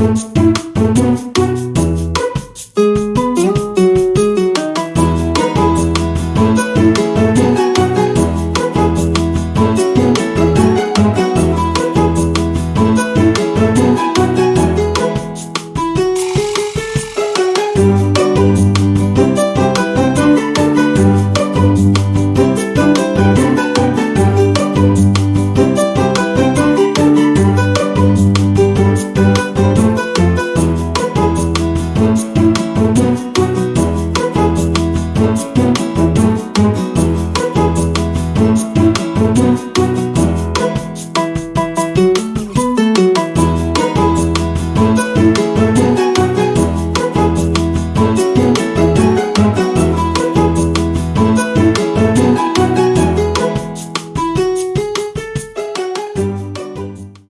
Post.